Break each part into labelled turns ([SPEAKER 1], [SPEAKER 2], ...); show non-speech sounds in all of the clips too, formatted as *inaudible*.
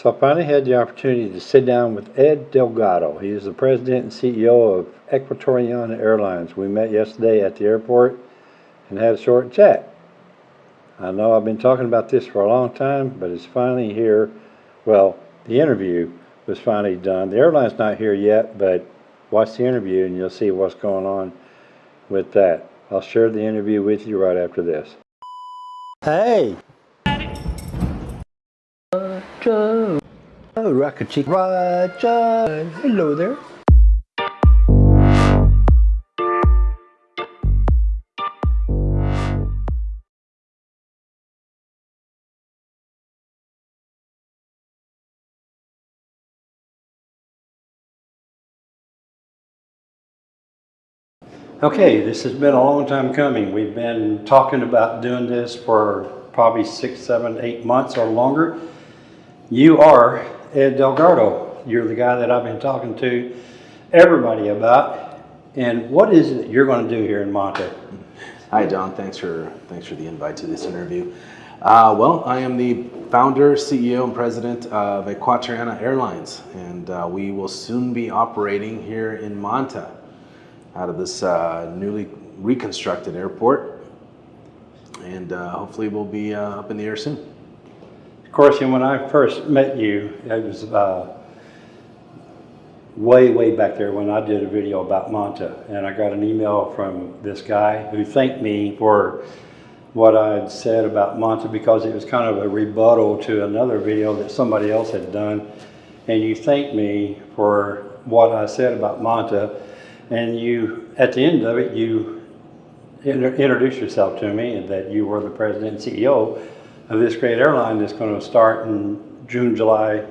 [SPEAKER 1] So I finally had the opportunity to sit down with Ed Delgado. He is the president and CEO of Equatoriana Airlines. We met yesterday at the airport and had a short chat. I know I've been talking about this for a long time, but it's finally here. Well, the interview was finally done. The airline's not here yet, but watch the interview and you'll see what's going on with that. I'll share the interview with you right after this. Hey! Roger. Oh, Rocket Chick. Roger. Hello there. Okay, this has been a long time coming. We've been talking about doing this for probably six, seven, eight months or longer. You are Ed Delgado. You're the guy that I've been talking to everybody about. And what is it you're going to do here in Monte?
[SPEAKER 2] Hi, Don. Thanks for thanks for the invite to this interview. Uh, well, I am the founder, CEO, and president of Equatoriana Airlines, and uh, we will soon be operating here in Manta, out of this uh, newly reconstructed airport, and uh, hopefully we'll be uh, up in the air soon.
[SPEAKER 1] Of course, and when I first met you, it was uh, way, way back there when I did a video about Monta. And I got an email from this guy who thanked me for what I had said about Monta because it was kind of a rebuttal to another video that somebody else had done. And you thanked me for what I said about Monta. And you, at the end of it, you introduced yourself to me and that you were the president and CEO of this great airline that's going to start in June, July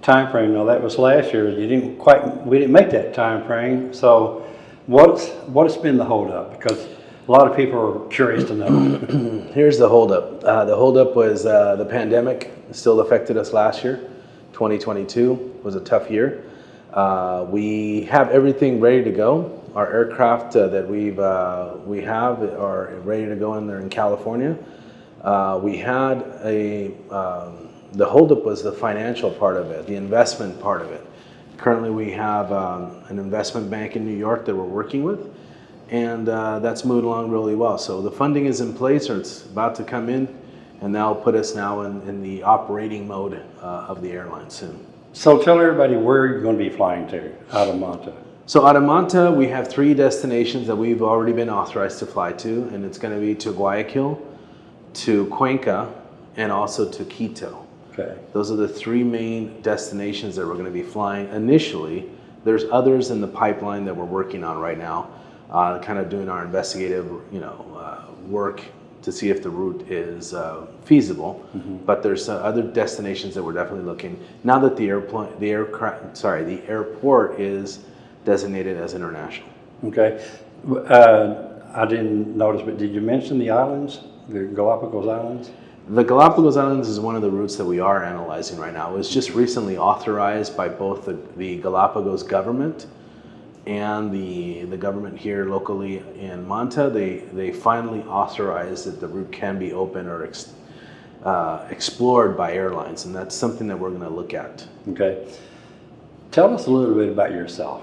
[SPEAKER 1] timeframe. Now that was last year. You didn't quite, we didn't make that timeframe. So what's, what's been the holdup? Because a lot of people are curious to know. *clears throat*
[SPEAKER 2] Here's the holdup. Uh, the holdup was uh, the pandemic still affected us last year. 2022 was a tough year. Uh, we have everything ready to go. Our aircraft uh, that we've uh, we have are ready to go in there in California. Uh, we had a um, the holdup was the financial part of it, the investment part of it. Currently, we have um, an investment bank in New York that we're working with, and uh, that's moving along really well. So the funding is in place, or it's about to come in, and that'll put us now in, in the operating mode uh, of the airline soon.
[SPEAKER 1] So tell everybody where you're going to be flying to out of Monta.
[SPEAKER 2] So out of Manta, we have three destinations that we've already been authorized to fly to, and it's going to be to Guayaquil, to Cuenca, and also to Quito.
[SPEAKER 1] Okay.
[SPEAKER 2] Those are the three main destinations that we're going to be flying initially. There's others in the pipeline that we're working on right now, uh, kind of doing our investigative, you know, uh, work to see if the route is uh, feasible. But there's uh, other destinations that we're definitely looking. Now that the airplane, the aircraft, sorry, the airport is designated as international.
[SPEAKER 1] Okay. Uh, I didn't notice, but did you mention the islands, the Galapagos Islands?
[SPEAKER 2] The Galapagos Islands is one of the routes that we are analyzing right now. It was just recently authorized by both the, the Galapagos government and the, the government here locally in Manta. They, they finally authorized that the route can be open or ex, uh, explored by airlines, and that's something that we're going to look at.
[SPEAKER 1] Okay. Tell us a little bit about yourself.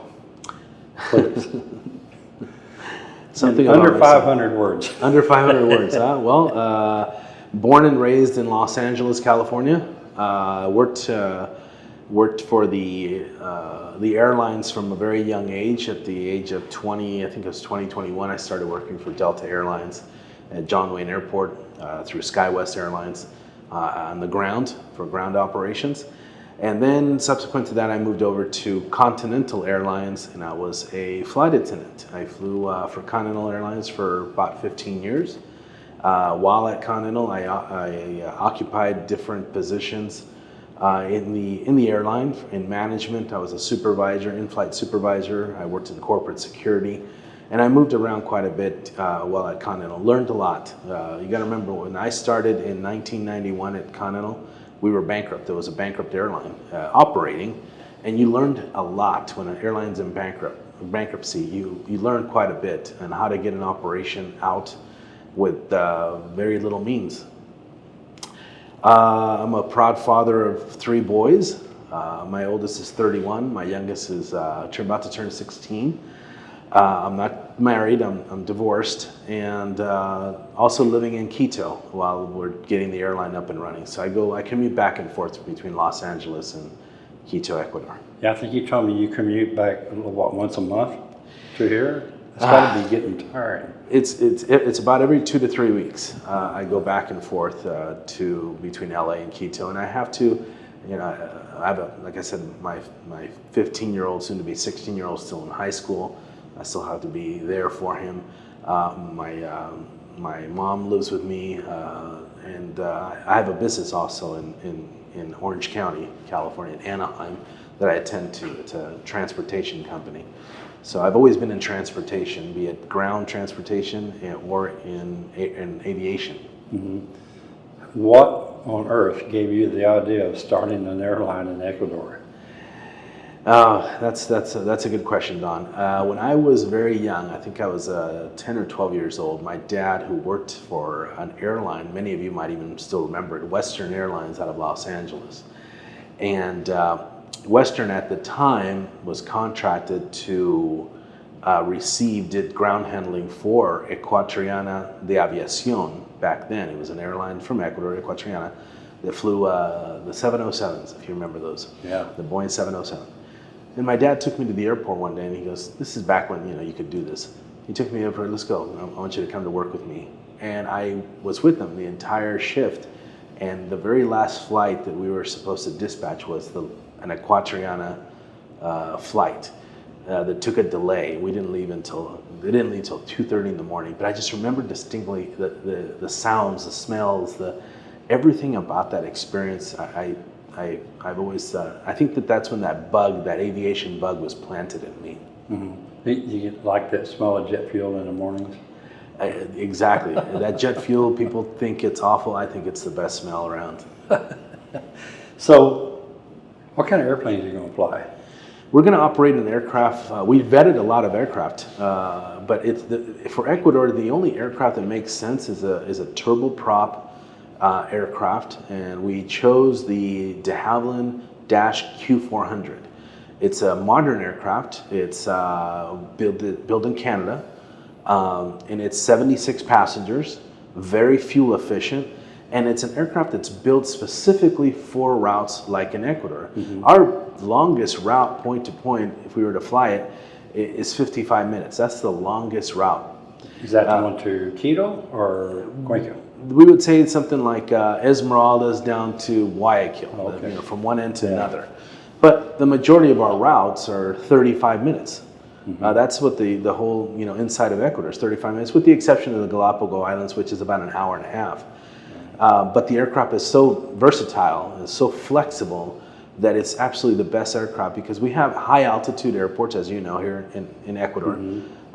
[SPEAKER 1] Please. *laughs*
[SPEAKER 2] Something
[SPEAKER 1] Under 500 words. *laughs*
[SPEAKER 2] Under 500 words, huh? *laughs* Well, uh, born and raised in Los Angeles, California. Uh, worked uh, worked for the uh, the airlines from a very young age. At the age of 20, I think it was 2021, I started working for Delta Airlines at John Wayne Airport uh, through SkyWest Airlines uh, on the ground for ground operations. And then subsequent to that, I moved over to Continental Airlines and I was a flight attendant. I flew uh, for Continental Airlines for about 15 years. Uh, while at Continental, I, I uh, occupied different positions uh, in the in the airline in management. I was a supervisor, in-flight supervisor. I worked in corporate security, and I moved around quite a bit uh, while at Continental. Learned a lot. Uh, you got to remember when I started in 1991 at Continental, we were bankrupt. There was a bankrupt airline uh, operating, and you learned a lot when an airline's in bankrupt bankruptcy. You you learn quite a bit on how to get an operation out with uh, very little means. Uh, I'm a proud father of three boys. Uh, my oldest is 31. My youngest is uh, about to turn 16. Uh, I'm not married. I'm, I'm divorced, and uh, also living in Quito while we're getting the airline up and running. So I go, I commute back and forth between Los Angeles and Quito, Ecuador.
[SPEAKER 1] Yeah, I think you told me you commute back, what, once a month to here? It's gotta be getting tired.
[SPEAKER 2] It's it's it's about every two to three weeks. Uh, I go back and forth uh, to between LA and Quito, and I have to, you know, I have a like I said, my my 15 year old, soon to be 16 year old, still in high school. I still have to be there for him. Uh, my um, my mom lives with me, uh, and uh, I have a business also in, in in Orange County, California, in Anaheim, that I attend to. It's a transportation company. So I've always been in transportation, be it ground transportation or in, in aviation.
[SPEAKER 1] What on earth gave you the idea of starting an airline in Ecuador?
[SPEAKER 2] Uh, that's, that's, a, that's a good question, Don. Uh, when I was very young, I think I was uh, 10 or 12 years old, my dad, who worked for an airline, many of you might even still remember it, Western Airlines out of Los Angeles. And uh, Western at the time was contracted to uh, receive, did ground handling for Ecuatoriana de Aviación back then. It was an airline from Ecuador, Ecuatoriana, that flew uh, the 707s, if you remember those.
[SPEAKER 1] Yeah.
[SPEAKER 2] The Boeing 707. And my dad took me to the airport one day and he goes, This is back when you know you could do this. He took me over, let's go. I want you to come to work with me. And I was with them the entire shift. And the very last flight that we were supposed to dispatch was the, an Equatoriana uh, flight uh, that took a delay. We didn't leave until they didn't leave until 2:30 in the morning. But I just remember distinctly the, the, the sounds, the smells, the everything about that experience. I, I, I've always uh, I think that that's when that bug, that aviation bug, was planted in me.
[SPEAKER 1] You, you like that smell of jet fuel in the mornings?
[SPEAKER 2] I, exactly. that jet fuel, people think it's awful. I think it's the best smell around. *laughs*
[SPEAKER 1] So, what kind of airplanes are you gonna fly?
[SPEAKER 2] We're going to operate an aircraft. Uh, we vetted a lot of aircraft, uh, but it's the, for Ecuador. The only aircraft that makes sense is a is a turboprop uh, aircraft, and we chose the De Havilland Dash Q400. It's a modern aircraft. It's uh, built built in Canada, um, and it's 76 passengers, very fuel efficient, and it's an aircraft that's built specifically for routes like in Ecuador. Our longest route, point to point, if we were to fly it, is 55 minutes. That's the longest route.
[SPEAKER 1] Is that the one to Quito or Cuenca?
[SPEAKER 2] We would say it's something like uh, Esmeraldas down to Guayaquil,
[SPEAKER 1] Okay.
[SPEAKER 2] you know, from one end to another. But the majority of our routes are 35 minutes. Uh, that's what the, the whole you know inside of Ecuador is 35 minutes, with the exception of the Galapagos Islands, which is about an hour and a half. Uh, but the aircraft is so versatile and so flexible that it's absolutely the best aircraft because we have high altitude airports, as you know, here in, in Ecuador.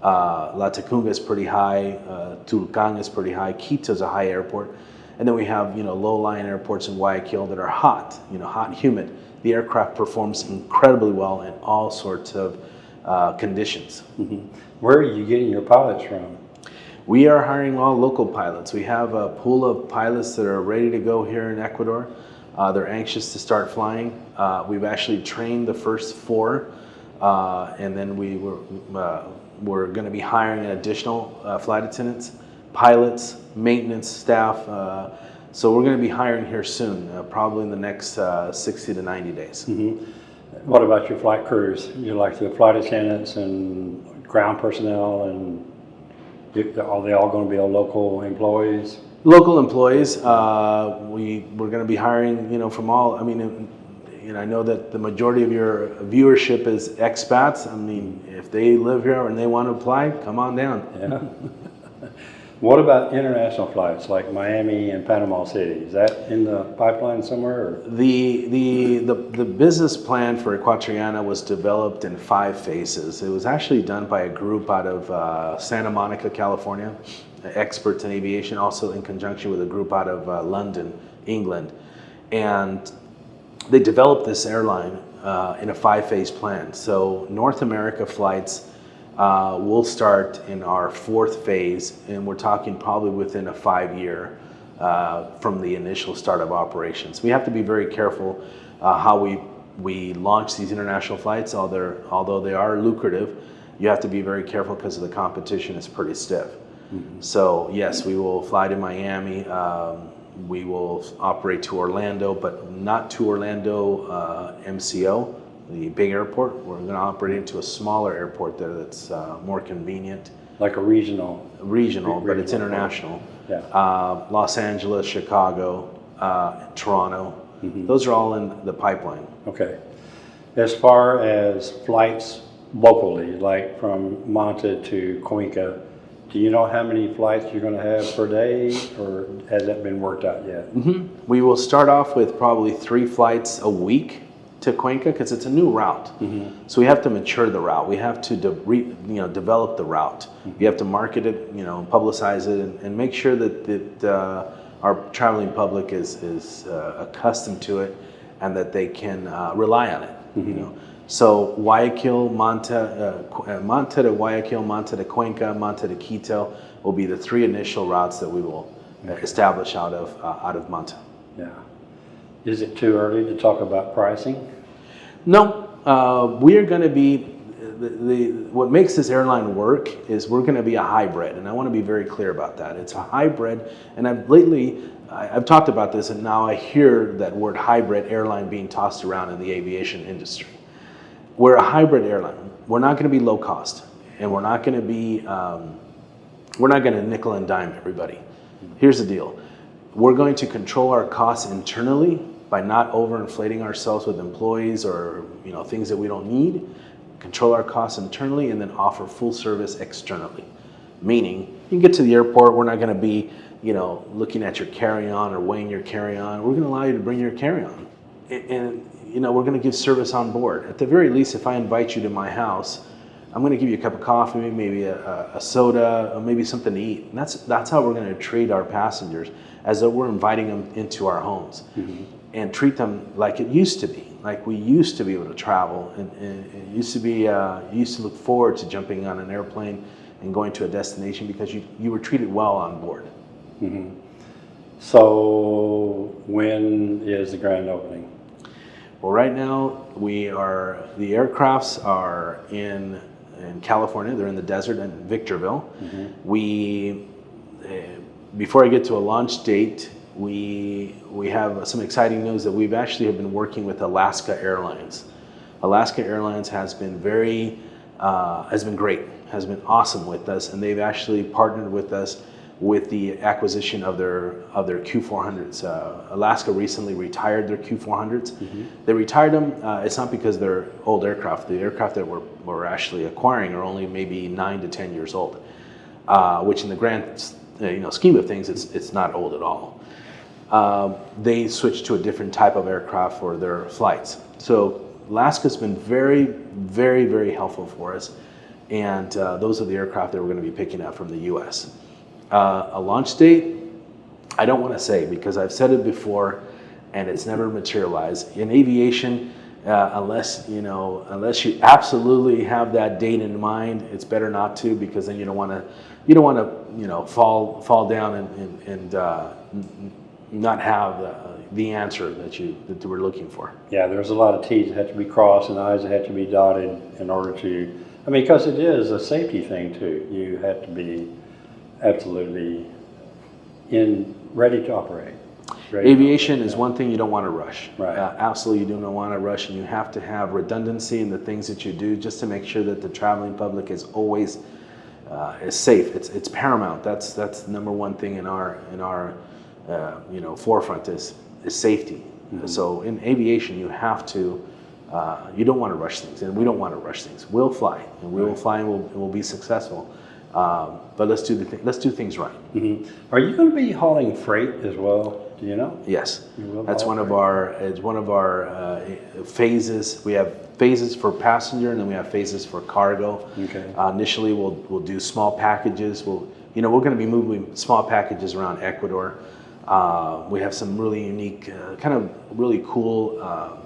[SPEAKER 2] Uh, Latacunga is pretty high, uh, Tulcan is pretty high, Quito is a high airport. And then we have, you know, low-lying airports in Guayaquil that are hot, you know, hot and humid. The aircraft performs incredibly well in all sorts of uh, conditions.
[SPEAKER 1] Where are you getting your pilots from?
[SPEAKER 2] We are hiring all local pilots. We have a pool of pilots that are ready to go here in Ecuador. Uh, they're anxious to start flying. Uh, we've actually trained the first four, uh, and then we were, uh, we're going to be hiring additional uh, flight attendants, pilots, maintenance staff. Uh, so we're going to be hiring here soon, uh, probably in the next uh, 60 to 90 days.
[SPEAKER 1] What about your flight crews? You like the flight attendants and ground personnel and are they all gonna be all local employees?
[SPEAKER 2] Local employees, uh, we, we're gonna be hiring, you know, from all, I mean, and- I know that the majority of your viewership is expats. I mean, if they live here and they want to apply, come on down.
[SPEAKER 1] Yeah. *laughs* What about international flights like Miami and Panama City? Is that in the pipeline somewhere?
[SPEAKER 2] The, the, the, the business plan for Equatoriana was developed in five phases. It was actually done by a group out of uh, Santa Monica, California, experts in aviation, also in conjunction with a group out of uh, London, England. And they developed this airline uh, in a five-phase plan. So North America flights uh, will start in our fourth phase, and we're talking probably within a five-year uh, from the initial start of operations. We have to be very careful uh, how we we launch these international flights. Although although they are lucrative, you have to be very careful because the competition is pretty stiff. So yes, we will fly to Miami. Um, we will operate to Orlando, but not to Orlando uh, MCO, the big airport. We're going to operate into a smaller airport there that's uh, more convenient,
[SPEAKER 1] Like a regional,
[SPEAKER 2] regional, but it's international.
[SPEAKER 1] Yeah.
[SPEAKER 2] Uh, Los Angeles, Chicago, uh, Toronto. Those are all in the pipeline.
[SPEAKER 1] okay. As far as flights locally, like from Manta to Cuenca, do you know how many flights you're gonna have per day, or has that been worked out yet?
[SPEAKER 2] We will start off with probably three flights a week to Cuenca because it's a new route. So we have to mature the route. We have to de- re, you know develop the route. We have to market it, you know, publicize it, and, and make sure that that uh, our traveling public is is uh, accustomed to it and that they can uh, rely on it. You know. So Guayaquil, Manta, uh, uh, Manta to Guayaquil, Manta to Cuenca, Manta to Quito will be the three initial routes that we will uh, establish out of uh, out of Manta.
[SPEAKER 1] Yeah. Is it too early to talk about pricing?
[SPEAKER 2] No, uh, we are going to be the, the what makes this airline work is we're going to be a hybrid, and I want to be very clear about that. It's a hybrid, and I've lately I, I've talked about this, and now I hear that word hybrid airline being tossed around in the aviation industry. We're a hybrid airline. We're not going to be low cost, and we're not going to be um, we're not going to nickel and dime everybody. Here's the deal. We're going to control our costs internally by not overinflating ourselves with employees or you know things that we don't need. Control our costs internally and then offer full service externally. Meaning, you can get to the airport, we're not going to be, you know, looking at your carry-on or weighing your carry-on. We're going to allow you to bring your carry-on. And, you know, we're going to give service on board. At the very least, if I invite you to my house, I'm going to give you a cup of coffee, maybe a, a, soda, or maybe something to eat. And that's that's how we're going to treat our passengers, as though we're inviting them into our homes, and treat them like it used to be, like we used to be able to travel, and, and it used to be. Uh, used to look forward to jumping on an airplane and going to a destination because you you were treated well on board.
[SPEAKER 1] So when is the grand opening?
[SPEAKER 2] Well, right now we are the aircrafts are in in California. They're in the desert in Victorville. We uh, before I get to a launch date, we we have some exciting news that we've actually have been working with Alaska Airlines. Alaska Airlines has been very uh, has been great, has been awesome with us, and they've actually partnered with us with the acquisition of their of their Q400s. Uh, Alaska recently retired their Q400s. They retired them. Uh, it's not because they're old aircraft. The aircraft that we're, we're actually acquiring are only maybe nine to ten years old, uh, which in the grand uh, you know scheme of things, it's it's not old at all. Um, they switched to a different type of aircraft for their flights. So Alaska's been very, very, very helpful for us, and uh, those are the aircraft that we're going to be picking up from the U.S. Uh, a launch date, I don't want to say because I've said it before, and it's never materialized. In aviation, uh, unless you know, unless you absolutely have that date in mind, it's better not to because then you don't want to, you don't want to, you know, fall fall down and and, and uh, not have the, the answer that you that you were looking for.
[SPEAKER 1] Yeah, there's a lot of Ts that had to be crossed and Is that had to be dotted in order to, I mean, because it is a safety thing too. You have to be absolutely in, ready to operate. Ready to
[SPEAKER 2] Aviation
[SPEAKER 1] operate,
[SPEAKER 2] is one thing you don't want to rush.
[SPEAKER 1] Right.
[SPEAKER 2] Uh, absolutely, you do not want to rush, and you have to have redundancy in the things that you do just to make sure that the traveling public is always uh, is safe. It's it's paramount. That's that's the number one thing in our in our uh, you know forefront is is safety. So in aviation, you have to. Uh, you don't want to rush things, and we don't want to rush things. We'll fly, and we will fly, and we'll, and we'll be successful. Um, but let's do the th- let's do things right.
[SPEAKER 1] Mhm. Are you going to be hauling freight as well? Do you know?
[SPEAKER 2] Yes,
[SPEAKER 1] You
[SPEAKER 2] that's one of our, it's one of our uh, phases. We have phases for passenger and then we have phases for cargo.
[SPEAKER 1] Okay.
[SPEAKER 2] Uh, Initially, we'll, we'll do small packages. We'll, you know, we're gonna be moving small packages around Ecuador. Uh, We have some really unique, uh, kind of really cool um,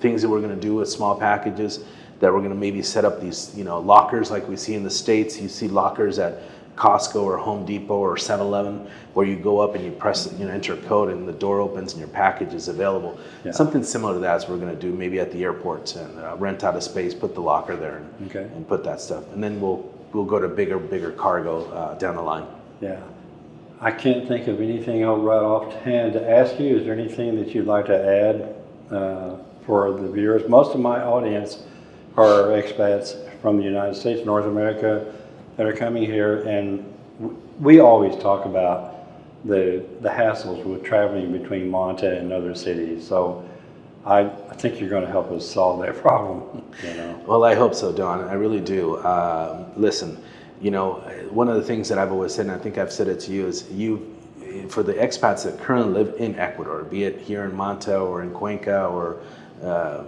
[SPEAKER 2] things that we're going to do with small packages that we're going to maybe set up these you know lockers like we see in the states you see lockers at Costco or Home Depot or 7-Eleven, where you go up and you press, you know, enter a code and the door opens and your package is available.
[SPEAKER 1] Yeah.
[SPEAKER 2] Something similar to that is we're going to do maybe at the airports and uh, rent out a space, put the locker there, and,
[SPEAKER 1] Okay.
[SPEAKER 2] and put that stuff, and then we'll we'll go to bigger bigger cargo uh, down the line.
[SPEAKER 1] Yeah. I can't think of anything else right offhand to ask you. Is there anything that you'd like to add uh, for the viewers? Most of my audience are expats from the United States, North America, that are coming here, and we always talk about the the hassles with traveling between Monta and other cities. So I, I think you're going to help us solve that *laughs* problem. You know.
[SPEAKER 2] Well, I hope so, Don. I really do. Um, listen, you know, one of the things that I've always said, and I think I've said it to you, is you, for the expats that currently live in Ecuador, be it here in Manta or in Cuenca or uh,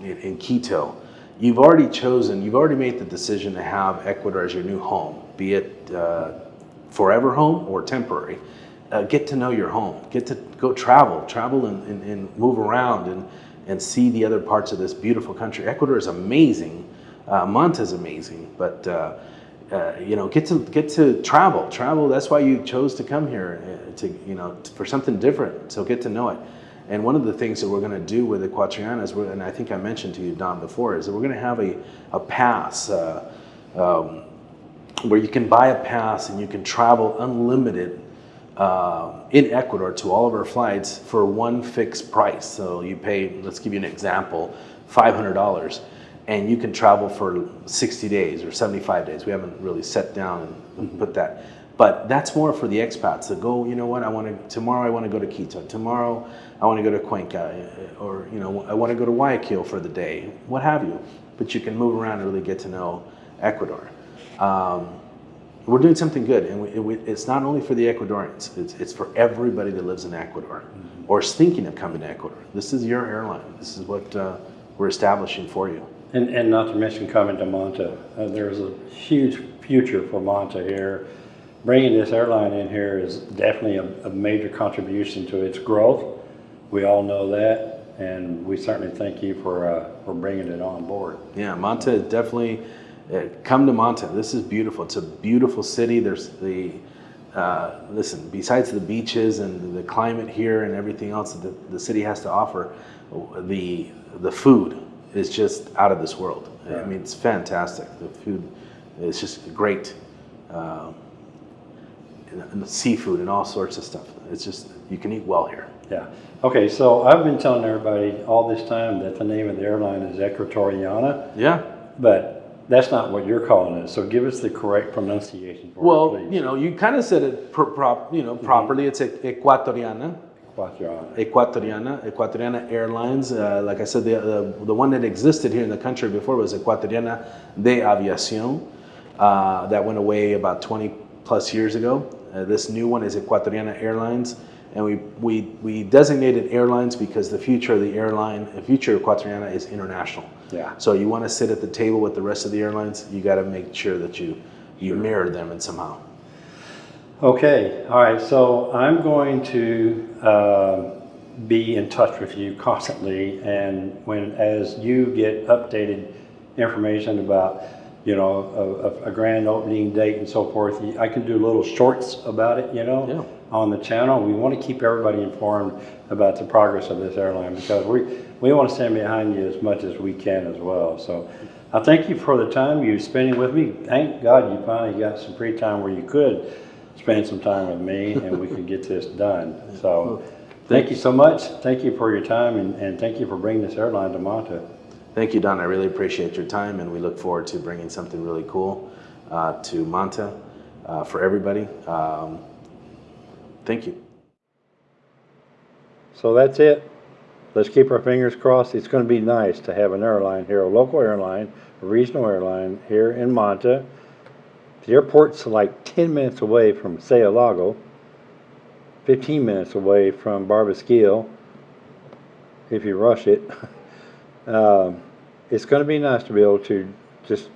[SPEAKER 2] in, in Quito, you've already chosen, you've already made the decision to have Ecuador as your new home, be it uh, forever home or temporary. Uh, get to know your home. Get to go travel, travel and, and, and move around and, and see the other parts of this beautiful country. Ecuador is amazing. Uh, Manta is amazing, but uh, uh, you know, get to get to travel. Travel. That's why you chose to come here uh, to you know for something different. So get to know it. And one of the things that we're going to do with is, we're, and I think I mentioned to you, Don, before, is that we're going to have a a pass. Uh, um, where you can buy a pass and you can travel unlimited uh, in Ecuador to all of our flights for one fixed price. So you pay, let's give you an example, $500, and you can travel for 60 days or 75 days. We haven't really set down and put that. But that's more for the expats that go, you know what, I want to, tomorrow I want to go to Quito. Tomorrow I want to go to Cuenca or, you know, I want to go to Guayaquil for the day, what have you. But you can move around and really get to know Ecuador. Um, we're doing something good, and we, it, we, it's not only for the Ecuadorians; it's, it's for everybody that lives in Ecuador or is thinking of coming to Ecuador. This is your airline. This is what uh, we're establishing for you.
[SPEAKER 1] And, and not to mention coming to Monta. Uh, there's a huge future for Monta here. Bringing this airline in here is definitely a, a major contribution to its growth. We all know that, and we certainly thank you for, uh, for bringing it on board.
[SPEAKER 2] Yeah, Manta is definitely uh, come to Manta. This is beautiful. It's a beautiful city. There's the uh, listen. Besides the beaches and the climate here and everything else that the, the city has to offer, the the food is just out of this world. I mean, it's fantastic. The food is just great. Um, and, seafood and all sorts of stuff. It's just you can eat well here.
[SPEAKER 1] Yeah. Okay, so I've been telling everybody all this time that the name of the airline is Equatoriana,
[SPEAKER 2] Yeah.
[SPEAKER 1] but that's not what you're calling it. So give us the correct pronunciation for it,
[SPEAKER 2] Well, you know, you kind of said it pro- prop, you know, properly. It's e- Equatoriana.
[SPEAKER 1] Equatoriana.
[SPEAKER 2] Equatoriana, Equatoriana Airlines. Uh, like I said, the, the the one that existed here in the country before was Ecuatoriana de Aviación. Uh, that went away about 20 plus years ago. Uh, this new one is Equatoriana Airlines, and we, we we designated airlines because the future of the airline, the future of Equatoriana is international.
[SPEAKER 1] Yeah.
[SPEAKER 2] So you want to sit at the table with the rest of the airlines, you got to make sure that you you mirror them in somehow.
[SPEAKER 1] Okay, all right, so I'm going to uh, be in touch with you constantly, and when, as you get updated information about, you know, a, a- a grand opening date and so forth, I can do little shorts about it, you know,
[SPEAKER 2] Yeah.
[SPEAKER 1] on the channel. We want to keep everybody informed about the progress of this airline, because we, we want to stand behind you as much as we can as well, so. I thank you for the time you're spending with me. Thank God you finally got some free time where you could spend some time with me and we could get this done. So, thank you so much. Thank you for your time and, and thank you for bringing this airline to Monta.
[SPEAKER 2] Thank you, Don. I really appreciate your time, and we look forward to bringing something really cool uh, to Manta uh, for everybody. Um, thank you.
[SPEAKER 1] So that's it. Let's keep our fingers crossed. It's going to be nice to have an airline here, a local airline, a regional airline here in Monta. The airport's like 10 minutes away from Sao Lago, 15 minutes away from Barbasquillo, if you rush it. *laughs* Um, it's going to be nice to be able to just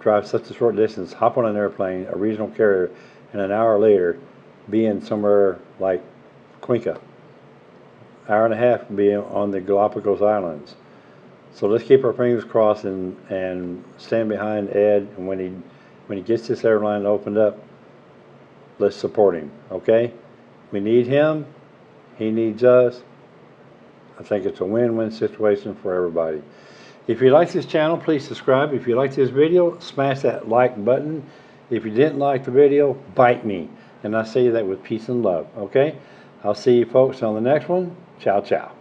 [SPEAKER 1] drive such a short distance, hop on an airplane, a regional carrier, and an hour later be in somewhere like Cuenca hour and a half be on the Galapagos Islands. So let's keep our fingers crossed and, and stand behind Ed and when he when he gets this airline opened up, let's support him, okay? We need him, he needs us. I think it's a win-win situation for everybody. If you like this channel, please subscribe. If you like this video, smash that like button. If you didn't like the video, bite me. And I say that with peace and love, okay? I'll see you folks on the next one. Ciao, ciao.